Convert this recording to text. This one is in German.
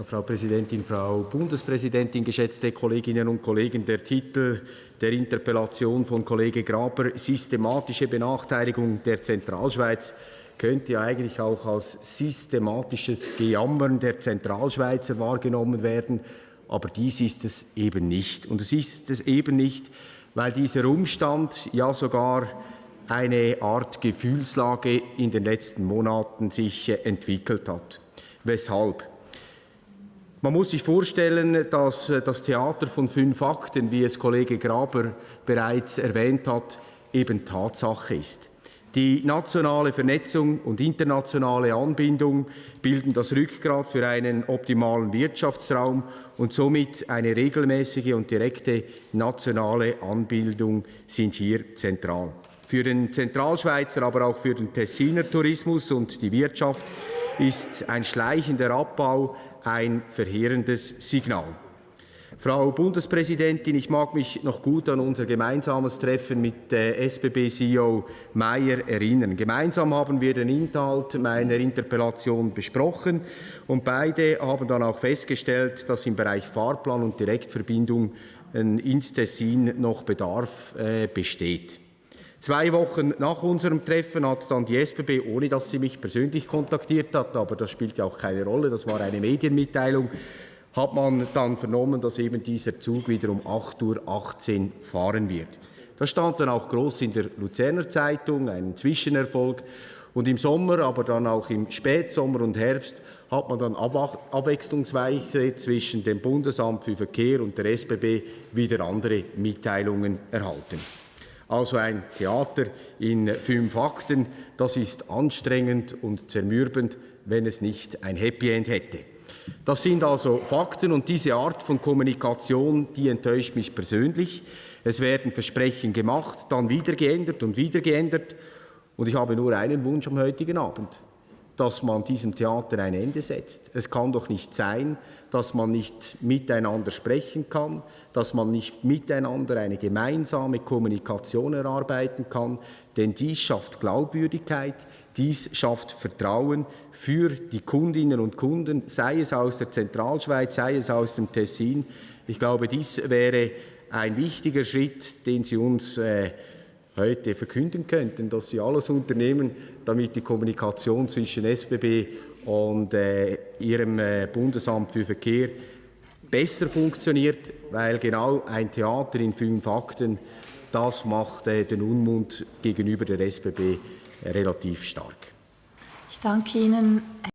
Frau Präsidentin, Frau Bundespräsidentin, geschätzte Kolleginnen und Kollegen, der Titel der Interpellation von Kollege Graber, systematische Benachteiligung der Zentralschweiz, könnte eigentlich auch als systematisches Gejammern der Zentralschweizer wahrgenommen werden. Aber dies ist es eben nicht. Und es ist es eben nicht, weil dieser Umstand ja sogar eine Art Gefühlslage in den letzten Monaten sich entwickelt hat. Weshalb? Man muss sich vorstellen, dass äh, das Theater von fünf Akten, wie es Kollege Graber bereits erwähnt hat, eben Tatsache ist. Die nationale Vernetzung und internationale Anbindung bilden das Rückgrat für einen optimalen Wirtschaftsraum und somit eine regelmäßige und direkte nationale Anbindung sind hier zentral. Für den Zentralschweizer, aber auch für den Tessiner Tourismus und die Wirtschaft ist ein schleichender Abbau ein verheerendes Signal. Frau Bundespräsidentin, ich mag mich noch gut an unser gemeinsames Treffen mit SBB-CEO Mayer erinnern. Gemeinsam haben wir den Inhalt meiner Interpellation besprochen und beide haben dann auch festgestellt, dass im Bereich Fahrplan und Direktverbindung ins Tessin noch Bedarf äh, besteht. Zwei Wochen nach unserem Treffen hat dann die SBB, ohne dass sie mich persönlich kontaktiert hat, aber das spielt ja auch keine Rolle, das war eine Medienmitteilung, hat man dann vernommen, dass eben dieser Zug wieder um 8.18 Uhr fahren wird. Das stand dann auch groß in der Luzerner Zeitung, ein Zwischenerfolg. Und im Sommer, aber dann auch im Spätsommer und Herbst hat man dann abwechslungsweise zwischen dem Bundesamt für Verkehr und der SBB wieder andere Mitteilungen erhalten. Also ein Theater in fünf Akten, das ist anstrengend und zermürbend, wenn es nicht ein Happy End hätte. Das sind also Fakten und diese Art von Kommunikation, die enttäuscht mich persönlich. Es werden Versprechen gemacht, dann wieder geändert und wieder geändert. Und ich habe nur einen Wunsch am heutigen Abend dass man diesem Theater ein Ende setzt. Es kann doch nicht sein, dass man nicht miteinander sprechen kann, dass man nicht miteinander eine gemeinsame Kommunikation erarbeiten kann, denn dies schafft Glaubwürdigkeit, dies schafft Vertrauen für die Kundinnen und Kunden, sei es aus der Zentralschweiz, sei es aus dem Tessin. Ich glaube, dies wäre ein wichtiger Schritt, den Sie uns äh, heute verkünden könnten, dass Sie alles unternehmen, damit die Kommunikation zwischen SBB und äh, Ihrem äh, Bundesamt für Verkehr besser funktioniert, weil genau ein Theater in fünf Akten, das macht äh, den Unmut gegenüber der SBB relativ stark. Ich danke Ihnen.